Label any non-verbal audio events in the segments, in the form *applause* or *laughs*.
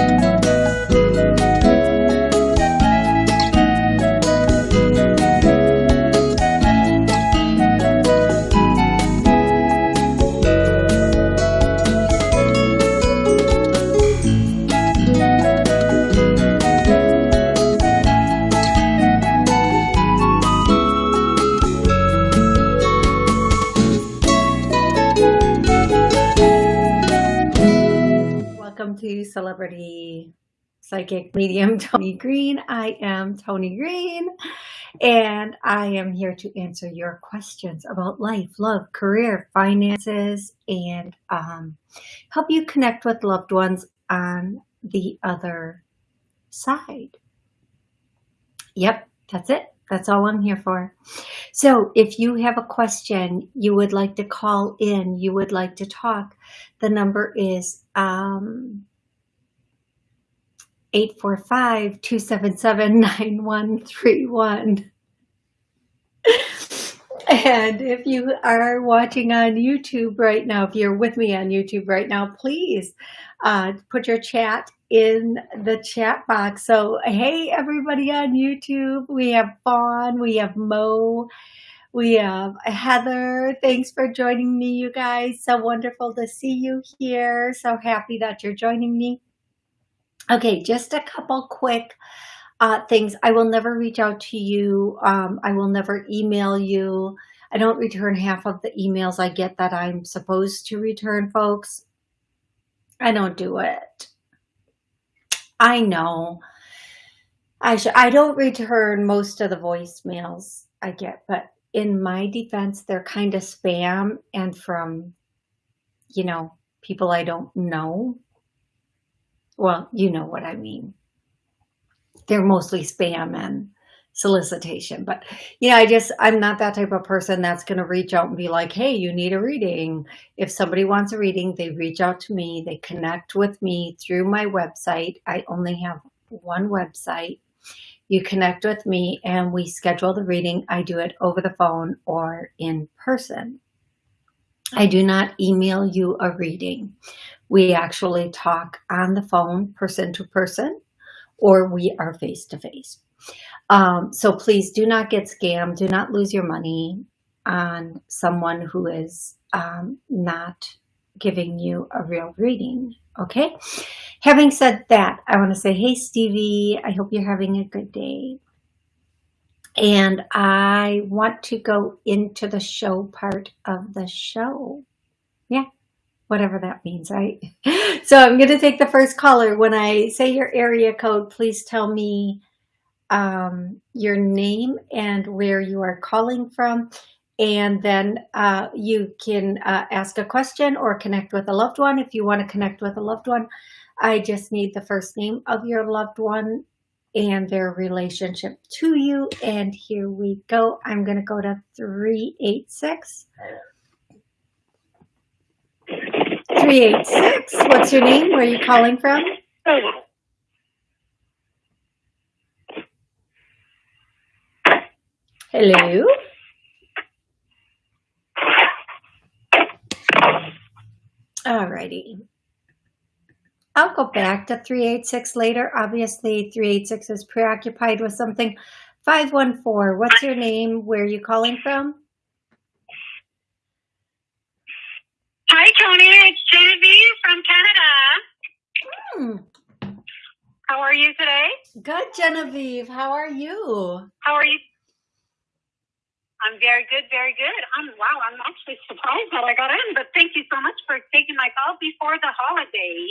Welcome to Celebrity Psychic Medium *laughs* Tony Green. I am Tony Green and I am here to answer your questions about life, love, career, finances, and um, help you connect with loved ones on the other side. Yep, that's it. That's all I'm here for. So if you have a question, you would like to call in, you would like to talk, the number is um, 845-277-9131. And if you are watching on YouTube right now, if you're with me on YouTube right now, please uh, put your chat in the chat box. So, hey, everybody on YouTube, we have Fawn, we have Mo, we have Heather. Thanks for joining me, you guys. So wonderful to see you here. So happy that you're joining me. Okay, just a couple quick uh, things. I will never reach out to you. Um, I will never email you. I don't return half of the emails I get that I'm supposed to return, folks. I don't do it. I know. I should, I don't return most of the voicemails I get, but in my defense, they're kind of spam and from, you know, people I don't know. Well, you know what I mean. They're mostly spam and solicitation, but you know, I just, I'm not that type of person that's going to reach out and be like, Hey, you need a reading. If somebody wants a reading, they reach out to me, they connect with me through my website. I only have one website you connect with me and we schedule the reading. I do it over the phone or in person. I do not email you a reading. We actually talk on the phone, person to person, or we are face to face. Um, so please do not get scammed. Do not lose your money on someone who is um, not giving you a real reading. Okay. Having said that, I want to say, hey, Stevie, I hope you're having a good day. And I want to go into the show part of the show. Yeah, whatever that means, right? *laughs* So I'm going to take the first caller. When I say your area code, please tell me um, your name and where you are calling from. And then uh, you can uh, ask a question or connect with a loved one. If you want to connect with a loved one, I just need the first name of your loved one and their relationship to you. And here we go. I'm going to go to 386. 386. What's your name? Where are you calling from? Hello. Alrighty. I'll go back to 386 later. Obviously, 386 is preoccupied with something. 514, what's your name? Where are you calling from? Hi, Tony. It's How are you today? Good, Genevieve. How are you? How are you? I'm very good, very good. I'm wow. I'm actually surprised that I got in, but thank you so much for taking my call before the holiday.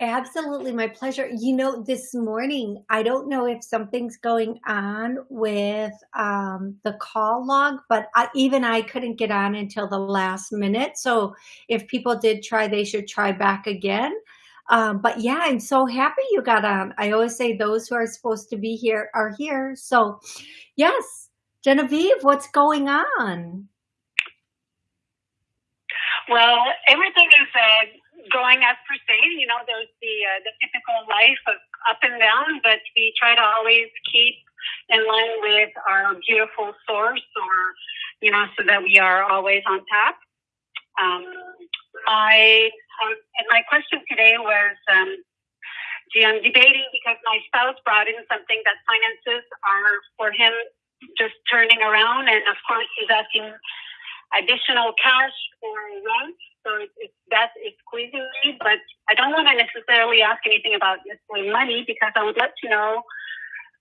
Absolutely, my pleasure. You know, this morning, I don't know if something's going on with um, the call log, but I, even I couldn't get on until the last minute. So if people did try, they should try back again. Um, but yeah, I'm so happy you got on. I always say those who are supposed to be here are here. So yes, Genevieve, what's going on? Well, everything is uh, going as per se. You know, there's the uh, the typical life of up and down, but we try to always keep in line with our beautiful source, or you know, so that we are always on top. Um, I and my question today was, um, see, I'm debating because my spouse brought in something that finances are for him just turning around, and of course he's asking additional cash for rent. So it's, it's that is squeezing me, but I don't want to necessarily ask anything about necessarily money because I would like to know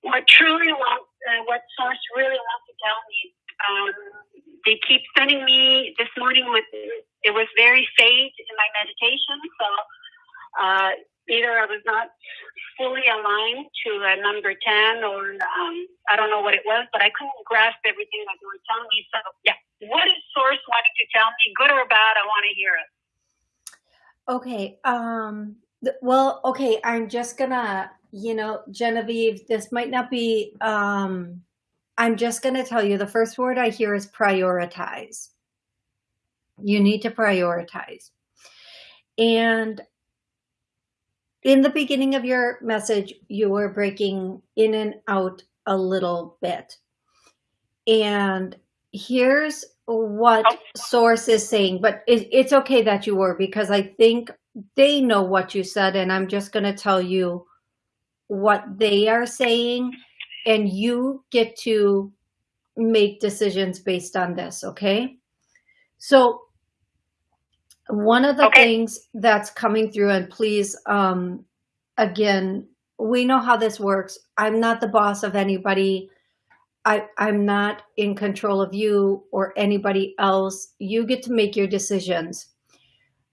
what truly wants, uh, what source really wants to tell me. Um, they keep sending me this morning with it was very faint in my meditation, so uh, either I was not fully aligned to a number ten, or um, I don't know what it was, but I couldn't grasp everything that they were telling me. So yeah, what is source wanting to tell me, good or bad? I want to hear it. Okay. Um, well, okay. I'm just gonna, you know, Genevieve, this might not be, um, I'm just going to tell you the first word I hear is prioritize. You need to prioritize. And in the beginning of your message, you were breaking in and out a little bit. And here's what source is saying, but it's okay that you were because I think they know what you said and I'm just going to tell you what they are saying and you get to make decisions based on this. Okay. So one of the okay. things that's coming through and please, um, again, we know how this works. I'm not the boss of anybody. I, I'm not in control of you or anybody else. You get to make your decisions.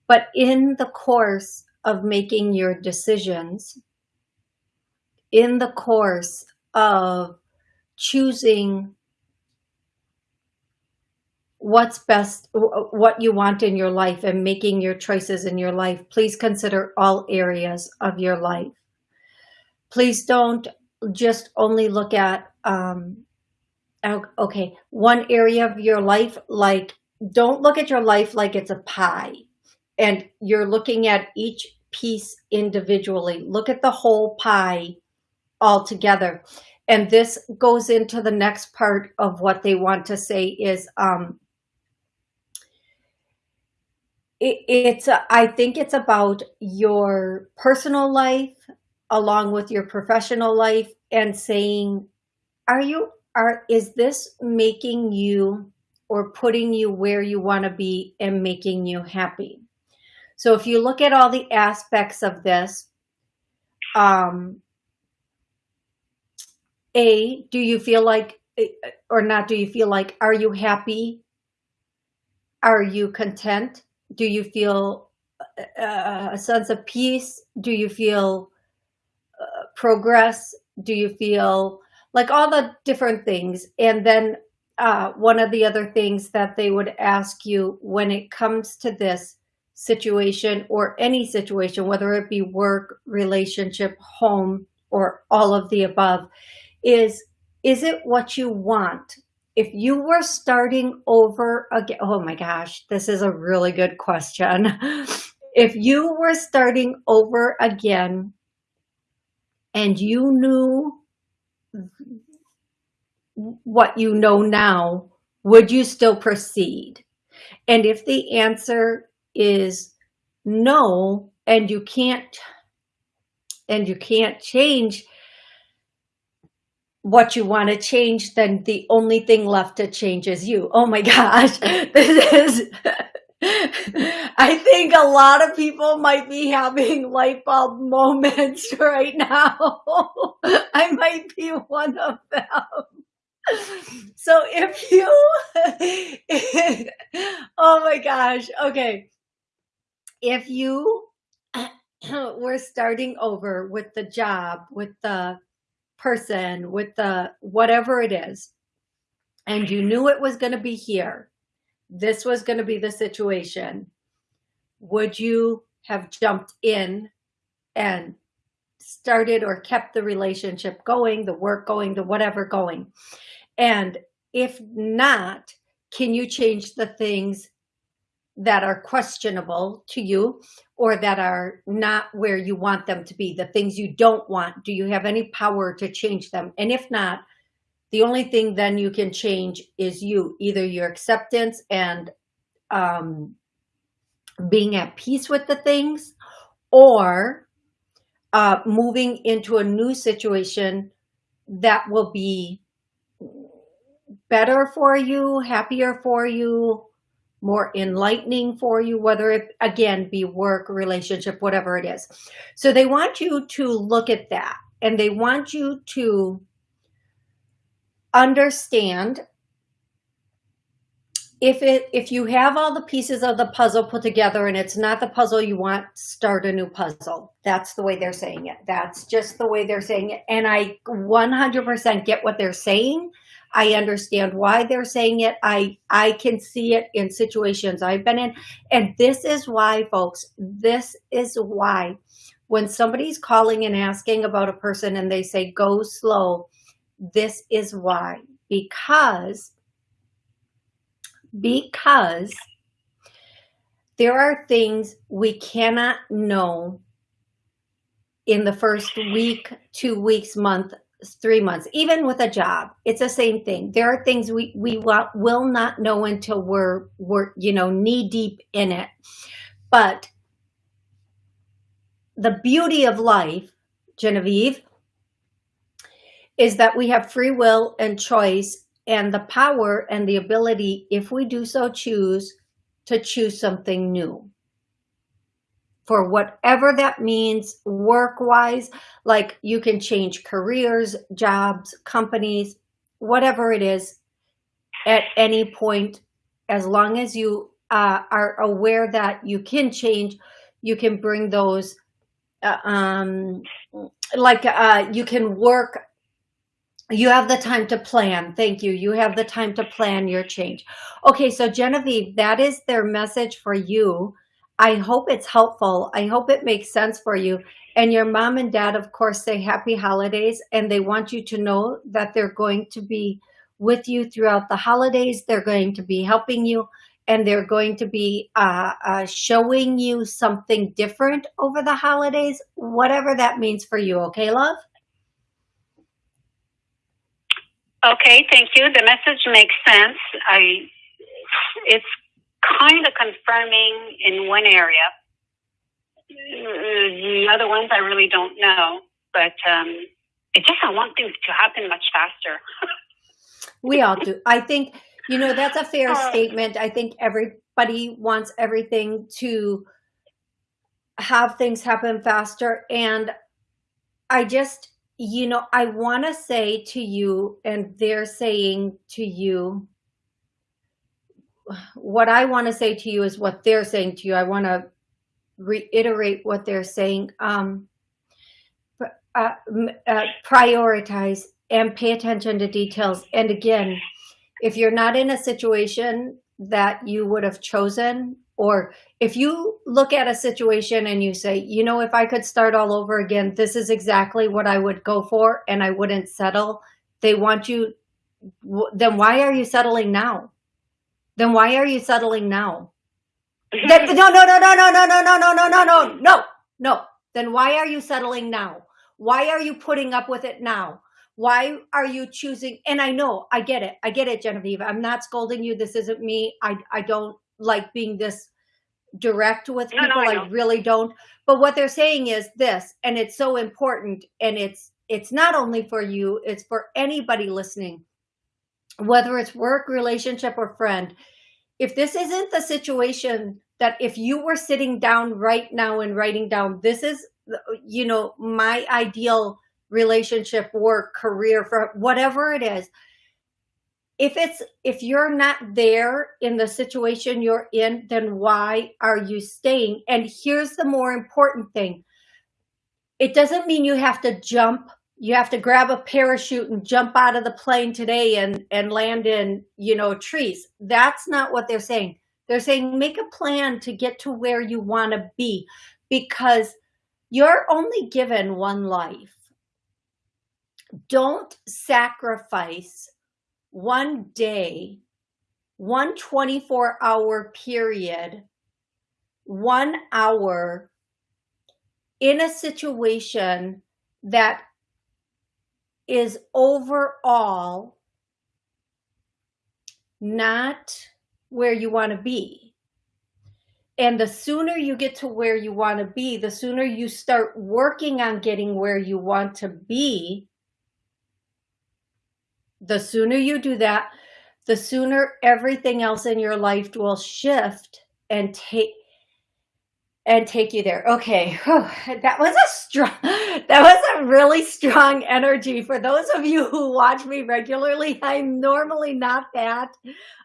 But in the course of making your decisions, in the course of choosing what's best, what you want in your life and making your choices in your life, please consider all areas of your life. Please don't just only look at um, okay, one area of your life, like don't look at your life like it's a pie and you're looking at each piece individually. Look at the whole pie all together. And this goes into the next part of what they want to say is, um, it, it's, I think it's about your personal life along with your professional life and saying, are you are is this making you or putting you where you want to be and making you happy? So if you look at all the aspects of this, um, A, do you feel like, or not do you feel like, are you happy? Are you content? Do you feel uh, a sense of peace? Do you feel uh, progress? Do you feel like all the different things. And then uh, one of the other things that they would ask you when it comes to this situation or any situation, whether it be work, relationship, home, or all of the above, is, is it what you want? If you were starting over again, oh my gosh, this is a really good question. *laughs* if you were starting over again and you knew what you know now, would you still proceed? And if the answer is no, and you can't, and you can't change what you want to change, then the only thing left to change is you. Oh my *laughs* gosh, this is, *laughs* I think a lot of people might be having light bulb *laughs* moments right now. I might be one of them. So if you, oh my gosh, okay. If you *clears throat* were starting over with the job, with the person, with the whatever it is, and you knew it was going to be here, this was going to be the situation, would you have jumped in and started or kept the relationship going, the work going, the whatever going? And if not, can you change the things that are questionable to you or that are not where you want them to be, the things you don't want? Do you have any power to change them? And if not, the only thing then you can change is you, either your acceptance and um, being at peace with the things or uh, moving into a new situation that will be better for you, happier for you, more enlightening for you, whether it, again, be work, relationship, whatever it is. So they want you to look at that and they want you to understand if it if you have all the pieces of the puzzle put together and it's not the puzzle you want start a new puzzle. That's the way they're saying it. That's just the way they're saying it. And i 100% get what they're saying i understand why they're saying it. I i can see it in situations i've been in. And this is why folks this is why when somebody's calling and asking about a person and they say go slow this is why. Because because there are things we cannot know in the first week, two weeks, month, three months, even with a job, it's the same thing. There are things we, we will not know until we're, we're, you know, knee deep in it. But the beauty of life, Genevieve, is that we have free will and choice and the power and the ability, if we do so choose, to choose something new. For whatever that means work-wise, like you can change careers, jobs, companies, whatever it is, at any point, as long as you uh, are aware that you can change, you can bring those, uh, um, like uh, you can work you have the time to plan. Thank you. You have the time to plan your change. Okay, so Genevieve, that is their message for you. I hope it's helpful. I hope it makes sense for you. And your mom and dad, of course, say happy holidays, and they want you to know that they're going to be with you throughout the holidays. They're going to be helping you, and they're going to be uh, uh, showing you something different over the holidays, whatever that means for you. Okay, love? Okay, thank you. The message makes sense. I, it's kind of confirming in one area. The other ones I really don't know, but um, it just I want things to happen much faster. we all do. I think you know that's a fair uh, statement. I think everybody wants everything to have things happen faster, and I just you know, I want to say to you, and they're saying to you, what I want to say to you is what they're saying to you. I want to reiterate what they're saying. Um, uh, uh, prioritize and pay attention to details. And again, if you're not in a situation that you would have chosen or if you look at a situation and you say, you know, if I could start all over again, this is exactly what I would go for and I wouldn't settle. They want you, then why are you settling now? Then why are you settling now? No, no, no, no, no, no, no, no, no, no, no, no, no, no. Then why are you settling now? Why are you putting up with it now? Why are you choosing? And I know, I get it. I get it, Genevieve. I'm not scolding you. This isn't me. I, I don't like being this direct with people. No, no, I, I really don't. But what they're saying is this, and it's so important. And it's it's not only for you, it's for anybody listening, whether it's work, relationship, or friend. If this isn't the situation that if you were sitting down right now and writing down, this is, you know, my ideal relationship, work, career, for whatever it is, if it's if you're not there in the situation you're in then why are you staying and here's the more important thing it doesn't mean you have to jump you have to grab a parachute and jump out of the plane today and and land in you know trees. That's not what they're saying. They're saying make a plan to get to where you want to be because you're only given one life. Don't sacrifice one day, one 24 hour period, one hour in a situation that is overall not where you want to be. and the sooner you get to where you want to be, the sooner you start working on getting where you want to be, the sooner you do that, the sooner everything else in your life will shift and take and take you there. Okay, Whew. that was a strong, *laughs* that was a really strong energy. For those of you who watch me regularly, *laughs* I'm normally not that.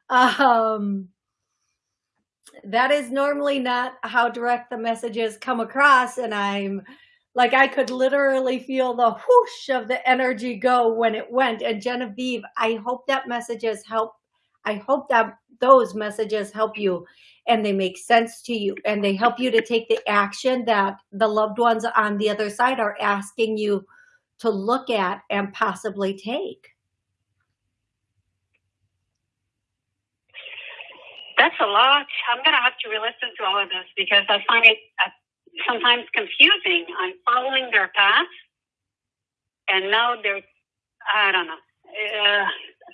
Um, that is normally not how direct the messages come across. And I'm like, I could literally feel the whoosh of the energy go when it went. And Genevieve, I hope that messages help. I hope that those messages help you and they make sense to you and they help you to take the action that the loved ones on the other side are asking you to look at and possibly take. That's a lot. I'm going to have to re-listen to all of this because I find it uh, sometimes confusing. I'm following their path, and now they're, I don't know. Uh,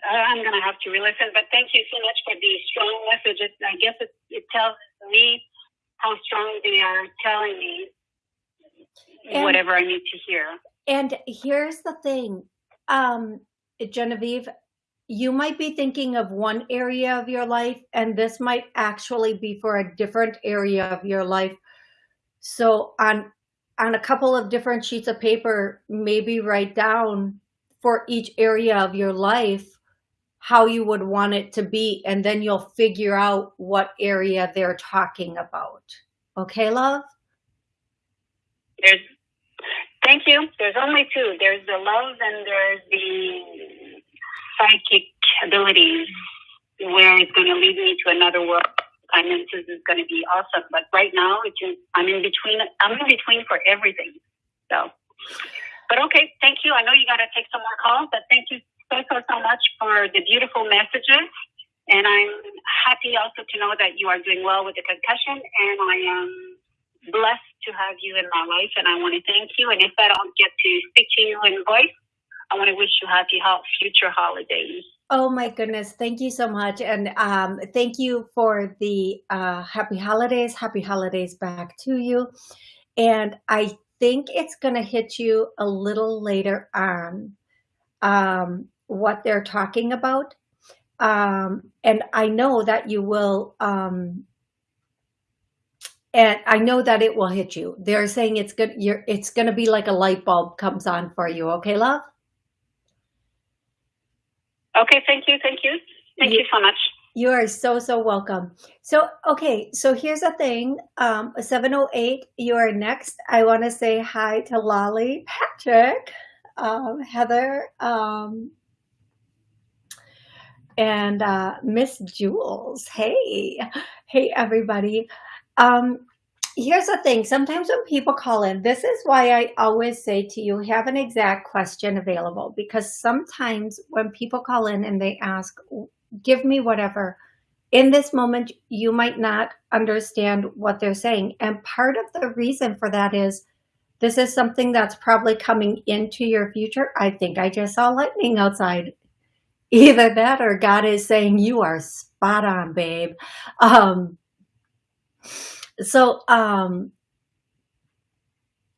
I'm going to have to re-listen, but thank you so much for the strong messages. I guess it, it tells me how strong they are telling me and, whatever I need to hear. And here's the thing, um, Genevieve, you might be thinking of one area of your life and this might actually be for a different area of your life. So on, on a couple of different sheets of paper, maybe write down for each area of your life how you would want it to be, and then you'll figure out what area they're talking about. Okay, love? There's, thank you. There's only two. There's the love and there's the psychic abilities where it's going to lead me to another world. Finances is going to be awesome, but right now it's just, I'm in between. I'm in between for everything. So, but okay, thank you. I know you got to take some more calls, but thank you so so so much for the beautiful messages. And I'm happy also to know that you are doing well with the concussion, and I am blessed to have you in my life, and I want to thank you. And if I don't get to speak to you in voice, I want to wish you happy future holidays. Oh my goodness. Thank you so much. And um, thank you for the uh, happy holidays. Happy holidays back to you. And I think it's going to hit you a little later on um, what they're talking about. Um, and I know that you will, um, and I know that it will hit you. They're saying it's good. You're, it's going to be like a light bulb comes on for you. Okay, love? Okay, thank you, thank you. Thank you, you so much. You are so, so welcome. So, okay, so here's the thing. Um, 708, you are next. I want to say hi to Lolly, Patrick, um, Heather, um, and uh, Miss Jules. Hey, hey, everybody. Um, here's the thing. Sometimes when people call in, this is why I always say to you, have an exact question available because sometimes when people call in and they ask, give me whatever, in this moment, you might not understand what they're saying. And part of the reason for that is this is something that's probably coming into your future. I think I just saw lightning outside. Either that or God is saying you are spot on, babe. Um, so, um,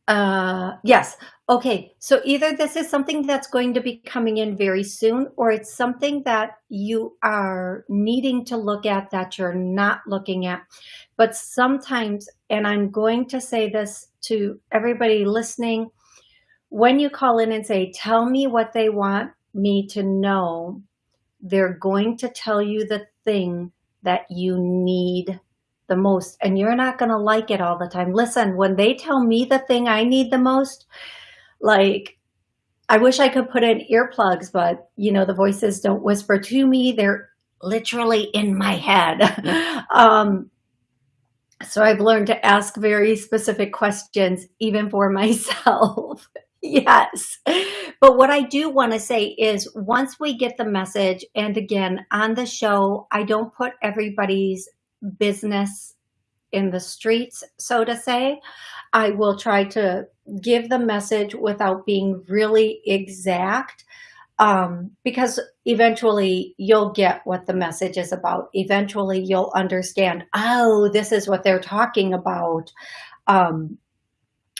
uh, yes. Okay. So either this is something that's going to be coming in very soon, or it's something that you are needing to look at that you're not looking at. But sometimes, and I'm going to say this to everybody listening, when you call in and say, tell me what they want me to know, they're going to tell you the thing that you need the most and you're not going to like it all the time. Listen, when they tell me the thing I need the most, like I wish I could put in earplugs, but you know, the voices don't whisper to me. They're literally in my head. *laughs* um, so I've learned to ask very specific questions, even for *laughs* myself. *laughs* yes. But what I do want to say is once we get the message, and again, on the show, I don't put everybody's business in the streets, so to say. I will try to give the message without being really exact. um, because eventually you'll get what the message is about. Eventually you'll understand, oh, this is what they're talking about. Um,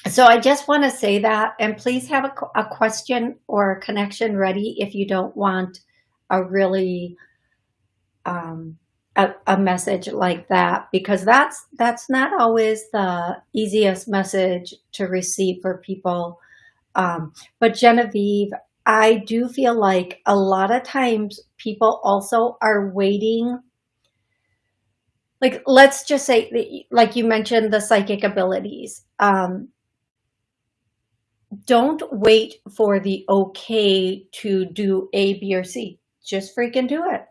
so I just want to say that, and please have a, a question or a connection ready if you don't want a really um, a, a, message like that, because that's that's not always the easiest message to receive for people. Um, but Genevieve, I do feel like a lot of times people also are waiting like let's just say like you mentioned the psychic abilities um, don't wait for the okay to do A, B, or C. Just freaking do it.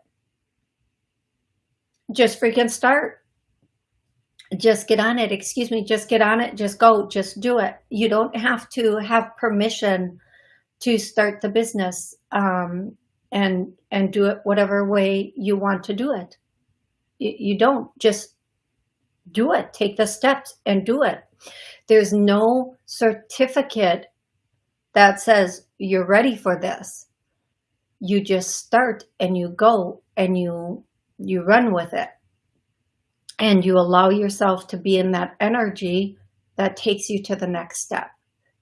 Just freaking start. Just get on it. Excuse me. Just get on it. Just go. Just do it. You don't have to have permission to start the business um, and and do it whatever way you want to do it. You, you don't. Just do it. Take the steps and do it. There's no certificate that says you're ready for this. You just start and you go and you you run with it. And you allow yourself to be in that energy that takes you to the next step.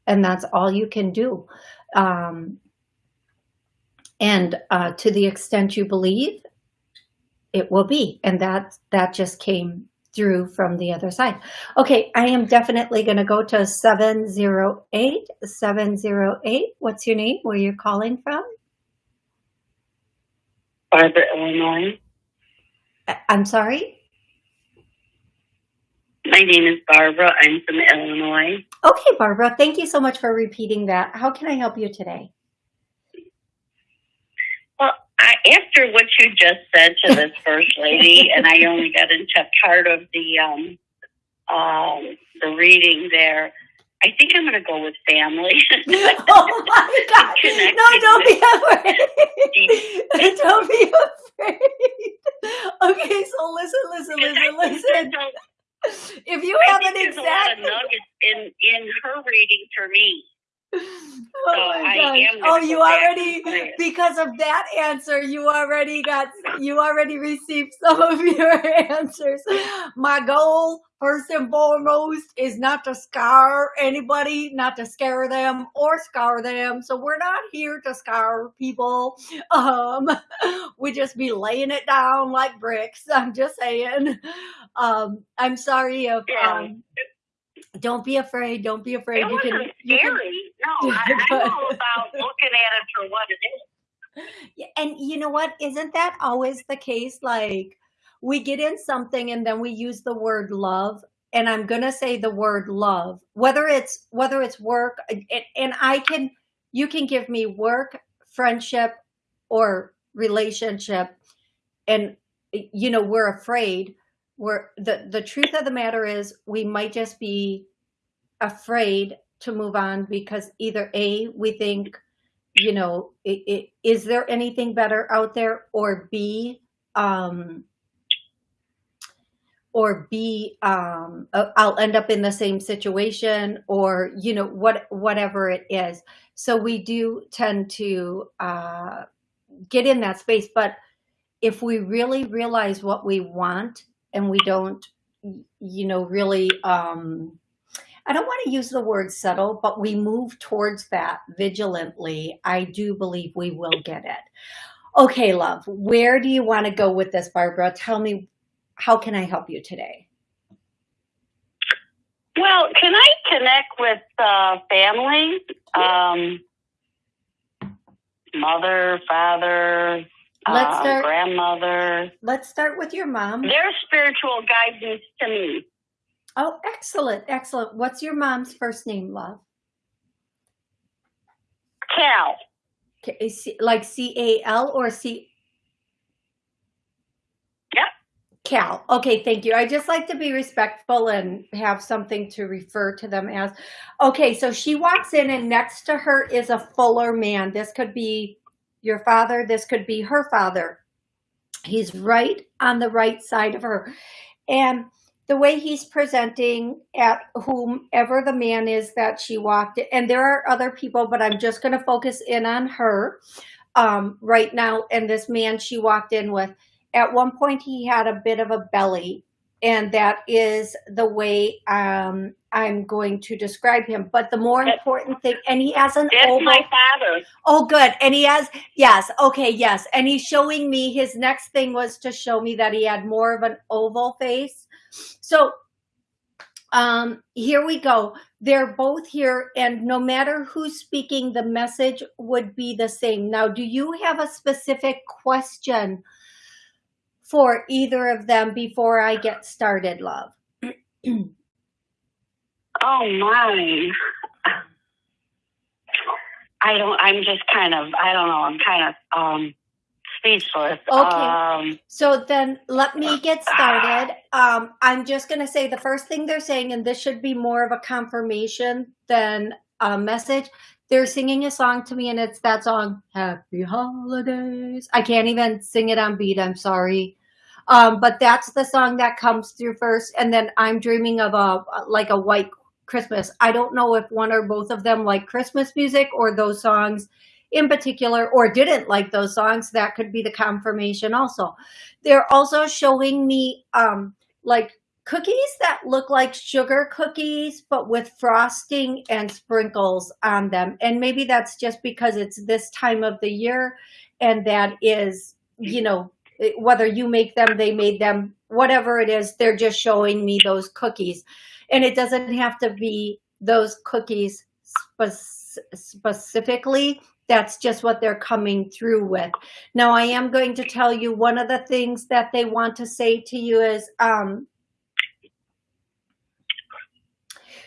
And that's all you can do. Um, and uh, to the extent you believe, it will be. And that, that just came through from the other side. Okay, I am definitely going to go to 708. 708, what's your name? Where you're calling from? Barbara, Illinois. Uh, I'm sorry? My name is Barbara. I'm from Illinois. Okay, Barbara. Thank you so much for repeating that. How can I help you today? I, after what you just said to this *laughs* first lady, and I only got into part of the um, um, the reading there. I think I'm going to go with family. *laughs* *laughs* oh my god! No, don't be afraid. don't be afraid. Okay, so listen, listen, listen, listen. If you have an exact, a lot of nuggets in in her reading for me. *laughs* Oh my gosh. Oh, you already because of that answer, you already got you already received some of your *laughs* answers. My goal, first and foremost, is not to scar anybody, not to scare them or scar them. So we're not here to scar people. *laughs* Um, we just be laying it down like bricks. I'm just saying. Um, I'm sorry if um, don't be afraid. Don't be afraid. It you wasn't can, scary. You can, no, I, I *laughs* know about looking at it for what it is. Yeah, and you know what? Isn't that always the case? Like we get in something and then we use the word love and I'm going to say the word love, whether it's, whether it's work and, and I can, you can give me work, friendship or relationship. And, you know, we're afraid we're the the truth of the matter is we might just be afraid to move on because either a we think you know it, it, is there anything better out there? Or b um or b um uh, i'll end up in the same situation or you know what whatever it is. So we do tend to uh get in that space. But if we really realize what we want and we don't, you know, really, um, I don't want to use the word settle, but we move towards that vigilantly. I do believe we will get it. Okay, love, where do you want to go with this, Barbara? Tell me, how can I help you today? Well, can I connect with uh, family? Um, mother, father, let's uh, start, grandmother. Let's start with your mom. Their spiritual guidance to me. Oh, excellent, excellent. What's your mom's first name, love? Cal. Okay, like C A L or C? Yep. Cal. Okay, thank you. I just like to be respectful and have something to refer to them as. Okay, so she walks in and next to her is a fuller man. This could be your father, this could be her father. He's right on the right side of her. And the way he's presenting at whomever the man is that she walked, and there are other people, but I'm just going to focus in on her. um, right now. And this man she walked in with, at one point he had a bit of a belly and that is the way um, I'm going to describe him. But the more important thing, and he has an That's oval. my father. Oh, good. And he has, yes, okay, yes. And he's showing me, his next thing was to show me that he had more of an oval face. So um, here we go. They're both here, and no matter who's speaking, the message would be the same. Now, do you have a specific question for either of them before I get started, love? *clears throat* Oh my. I don't. I'm just kind of. I don't know. I'm kind of um speechless. Okay. Um, So then let me get started. *sighs* Um, I'm just going to say the first thing they're saying, and this should be more of a confirmation than a message. They're singing a song to me, and it's that song, Happy Holidays. I can't even sing it on beat. I'm sorry. Um, but that's the song that comes through first. And then I'm dreaming of a, like a white Christmas. I don't know if one or both of them like Christmas music or those songs in particular or didn't like those songs that could be the confirmation also they're also showing me um like cookies that look like sugar cookies but with frosting and sprinkles on them and maybe that's just because it's this time of the year and that is you know whether you make them they made them whatever it is they're just showing me those cookies and it doesn't have to be those cookies spe- specifically that's just what they're coming through with. Now, I am going to tell you one of the things that they want to say to you is um,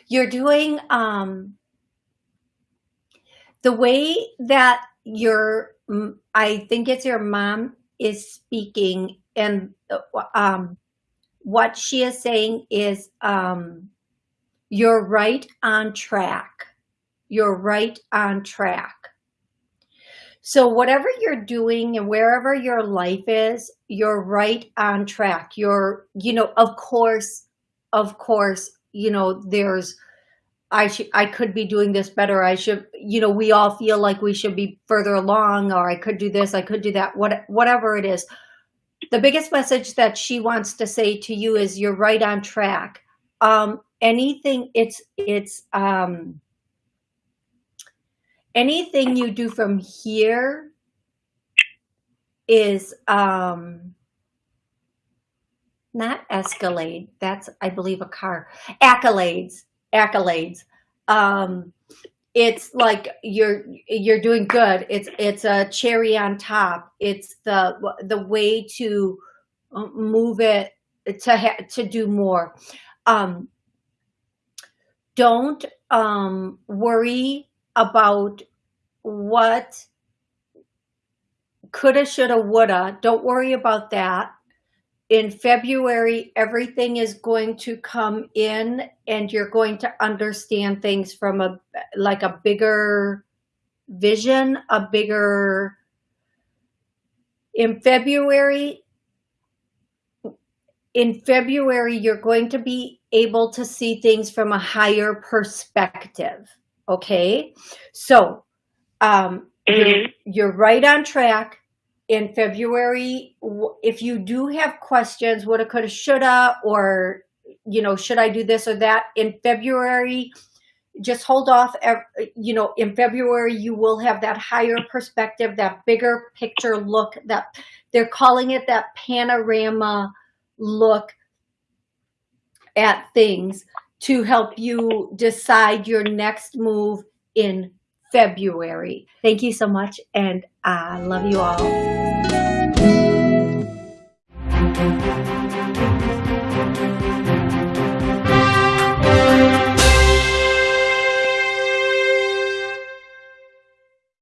you're doing um, the way that your, I think it's your mom is speaking and um, what she is saying is um, you're right on track. You're right on track. So whatever you're doing and wherever your life is, you're right on track. You're, you know, of course, of course, you know, there's, I should, I could be doing this better. I should, you know, we all feel like we should be further along or I could do this, I could do that, what, whatever it is. The biggest message that she wants to say to you is you're right on track. Um, anything, it's, it's, um, anything you do from here is um not escalade that's i believe a car accolades accolades um it's like you're you're doing good it's it's a cherry on top it's the the way to uh, move it to ha to do more um don't um worry about what coulda, shoulda, woulda. Don't worry about that. In February, everything is going to come in and you're going to understand things from a like a bigger vision, a bigger in February in February you're going to be able to see things from a higher perspective okay so um, you're, mhm. you're right on track in February. If you do have questions, woulda, coulda, shoulda, or, you know, should I do this or that in February, just hold off. You know, in February, you will have that higher perspective, that bigger picture look that they're calling it that panorama look at things to help you decide your next move in February. Thank you so much, and I love you all.